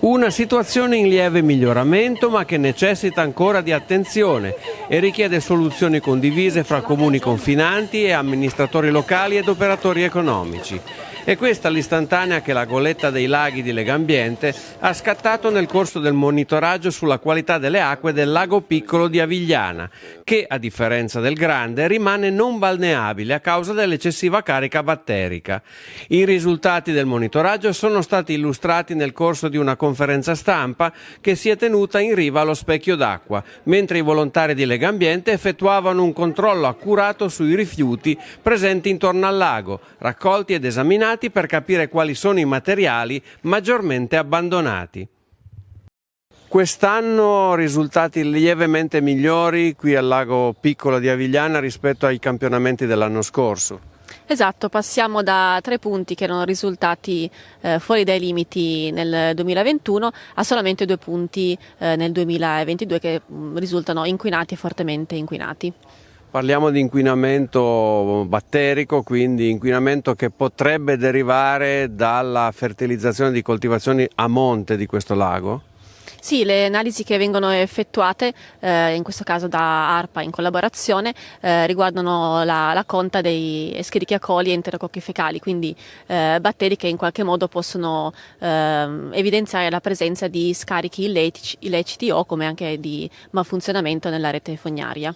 Una situazione in lieve miglioramento ma che necessita ancora di attenzione e richiede soluzioni condivise fra comuni confinanti e amministratori locali ed operatori economici. È questa l'istantanea che la goletta dei laghi di Legambiente ha scattato nel corso del monitoraggio sulla qualità delle acque del lago piccolo di Avigliana, che a differenza del grande rimane non balneabile a causa dell'eccessiva carica batterica. I risultati del monitoraggio sono stati illustrati nel corso di una conferenza stampa che si è tenuta in riva allo specchio d'acqua, mentre i volontari di Legambiente effettuavano un controllo accurato sui rifiuti presenti intorno al lago, raccolti ed esaminati studiati per capire quali sono i materiali maggiormente abbandonati. Quest'anno risultati lievemente migliori qui al lago piccolo di Avigliana rispetto ai campionamenti dell'anno scorso. Esatto, passiamo da tre punti che erano risultati eh, fuori dai limiti nel 2021 a solamente due punti eh, nel 2022 che mm, risultano inquinati e fortemente inquinati. Parliamo di inquinamento batterico, quindi inquinamento che potrebbe derivare dalla fertilizzazione di coltivazioni a monte di questo lago? Sì, le analisi che vengono effettuate, eh, in questo caso da ARPA in collaborazione, eh, riguardano la, la, conta dei Escherichia coli e enterococchi fecali, quindi eh, batteri che in qualche modo possono ehm, evidenziare la presenza di scarichi illeciti, illeciti o come anche di malfunzionamento nella rete fognaria.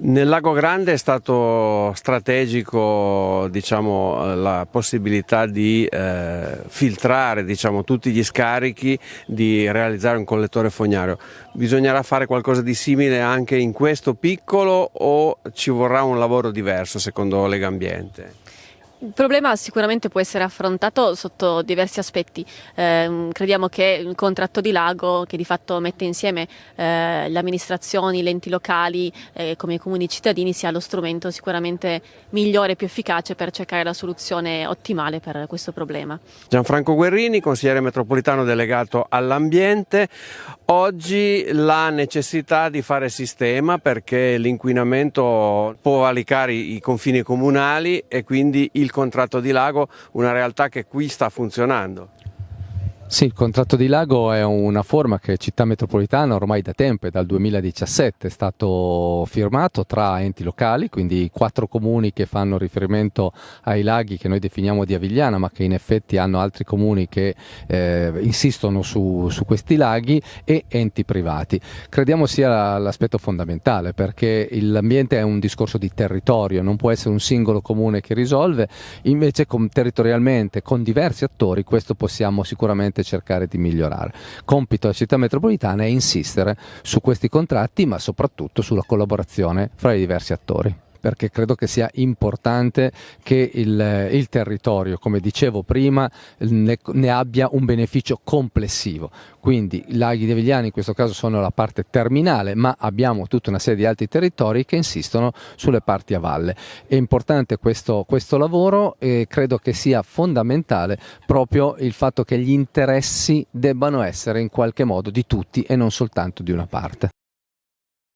Nel Lago Grande è stato strategico diciamo, la possibilità di eh, filtrare diciamo, tutti gli scarichi, di realizzare un collettore fognario. Bisognerà fare qualcosa di simile anche in questo piccolo o ci vorrà un lavoro diverso secondo Legambiente? Il problema sicuramente può essere affrontato sotto diversi aspetti. Eh, crediamo che il contratto di lago, che di fatto mette insieme eh, le amministrazioni, gli enti locali, eh, come i comuni cittadini, sia lo strumento sicuramente migliore e più efficace per cercare la soluzione ottimale per questo problema. Gianfranco Guerrini, consigliere metropolitano delegato all'ambiente. Oggi la necessità di fare sistema perché l'inquinamento può valicare i confini comunali e quindi il contratto di lago, una realtà che qui sta funzionando. Sì, il contratto di lago è una forma che Città Metropolitana ormai da tempo, dal 2017, è stato firmato tra enti locali, quindi quattro comuni che fanno riferimento ai laghi che noi definiamo di Avigliana, ma che in effetti hanno altri comuni che eh, insistono su, su, questi laghi e enti privati. Crediamo sia l'aspetto fondamentale perché l'ambiente è un discorso di territorio, non può essere un singolo comune che risolve, invece con, territorialmente con diversi attori questo possiamo sicuramente sicuramente cercare di migliorare. Compito della città metropolitana è insistere su questi contratti ma soprattutto sulla collaborazione fra i diversi attori perché credo che sia importante che il, il territorio, come dicevo prima, ne, ne, abbia un beneficio complessivo. Quindi i laghi di Avigliani in questo caso sono la parte terminale, ma abbiamo tutta una serie di altri territori che insistono sulle parti a valle. È importante questo, questo lavoro e credo che sia fondamentale proprio il fatto che gli interessi debbano essere in qualche modo di tutti e non soltanto di una parte.